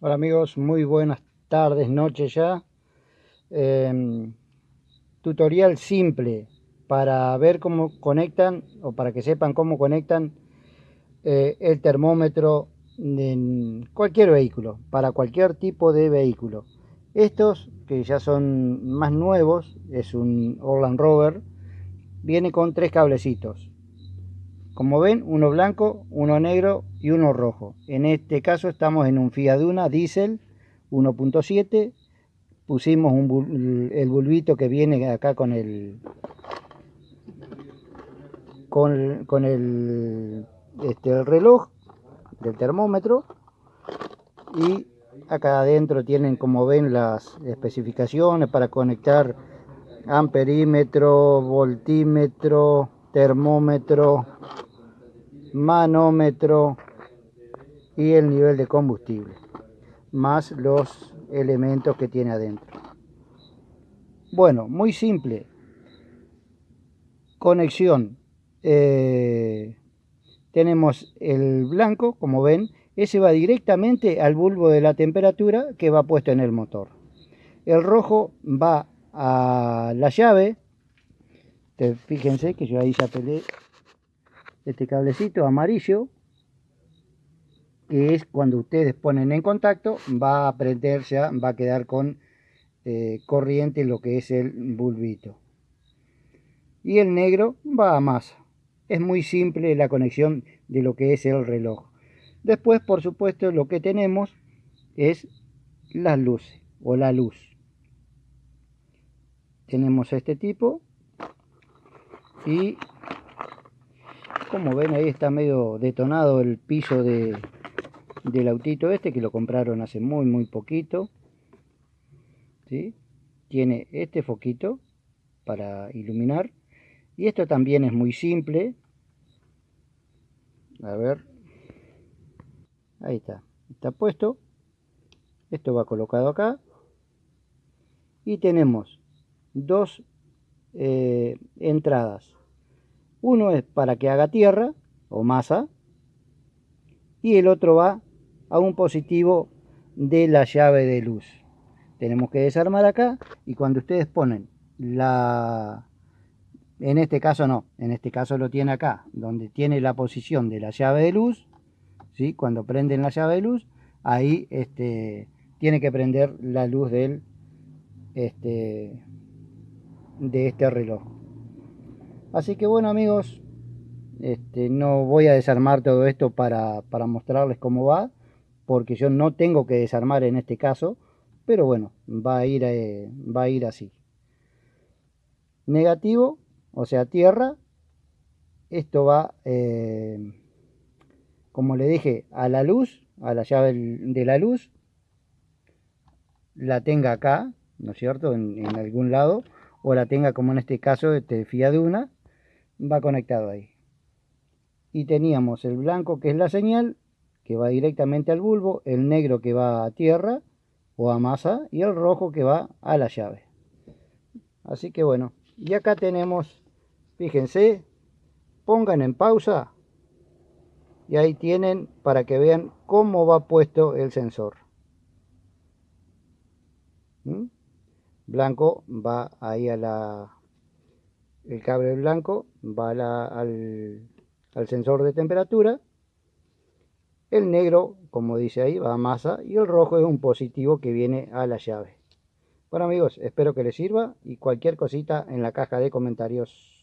Hola amigos, muy buenas tardes, noches ya. Em, tutorial simple para ver cómo conectan o para que sepan cómo conectan eh, el termómetro en cualquier vehículo, para cualquier tipo de vehículo. Estos que ya son más nuevos, es un Orland Rover, viene con tres cablecitos. Como ven, uno blanco, uno negro y uno rojo. En este caso estamos en un Fiat Duna Diesel 1.7. Pusimos el bulbito que viene acá con el con, el, este, el reloj del termómetro y acá adentro tienen como ven las especificaciones para conectar amperímetro, voltímetro, termómetro, manómetro y el nivel de combustible más los elementos que tiene adentro. Bueno muy simple. Conexión. Eh, tenemos el blanco como ven ese va directamente al bulbo de la temperatura que va puesto en el motor. El rojo va a la llave. Fíjense que yo ahí ya peleé este cablecito amarillo que es cuando ustedes ponen en contacto va a prender ya va a quedar con eh, corriente lo que es el bulbito. Y el negro va a masa. Es muy simple la conexión de lo que es el reloj. Después por supuesto lo que tenemos es las luces o la luz. Tenemos este tipo y como ven ahí está medio detonado el piso de, del autito este que lo compraron hace muy muy poquito. ¿sí? Tiene este foquito para iluminar. Y esto también es muy simple. A ver. Ahí está. Está puesto. Esto va colocado acá. Y tenemos dos eh, entradas uno es para que haga tierra o masa y el otro va a un positivo de la llave de luz. Tenemos que desarmar acá y cuando ustedes ponen la... En este caso no, en este caso lo tiene acá, donde tiene la posición de la llave de luz, ¿sí? cuando prenden la llave de luz, ahí este, tiene que prender la luz del, este, de este reloj. Así que bueno amigos, este, no voy a desarmar todo esto para, mostrarles cómo va, porque yo no tengo que desarmar en este caso, pero bueno, va a ir, eh, va a ir así. Negativo, o sea tierra, esto va, eh, como le dije, a la luz, a la llave de la luz, la tenga acá, ¿no es cierto?, en, algún lado, o la tenga como en este caso, este fía de una, va conectado ahí. Y teníamos el blanco que es la señal, que va directamente al bulbo, el negro que va a tierra o a masa y el rojo que va a la llave. Así que bueno, y acá tenemos, fíjense, pongan en pausa y ahí tienen para que vean cómo va puesto el sensor. ¿Mm? Blanco va ahí a la el cable blanco va al, al sensor de temperatura el negro, como dice ahí, va a masa y el rojo es un positivo que viene a la llave. Bueno amigos, espero que les sirva y cualquier cosita en la caja de comentarios.